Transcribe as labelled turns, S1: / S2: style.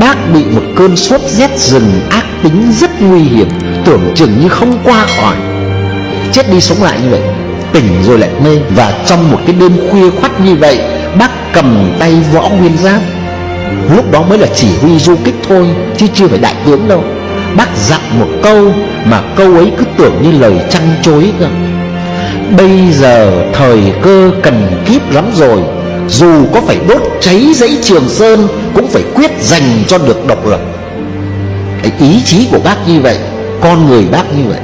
S1: Bác bị một cơn sốt rét rừng ác tính rất nguy hiểm, Tưởng chừng như không qua khỏi. Chết đi sống lại như vậy, Tỉnh rồi lại mê. Và trong một cái đêm khuya khoắt như vậy, Bác cầm tay võ nguyên giáp. Lúc đó mới là chỉ huy du kích thôi, Chứ chưa phải đại tướng đâu. Bác dặn một câu Mà câu ấy cứ tưởng như lời trăng chối cơ. Bây giờ thời cơ cần kíp lắm rồi, Dù có phải đốt cháy dãy Trường Sơn cũng phải quyết giành cho được độc lập. Cái ý chí của bác như vậy, Con người bác như vậy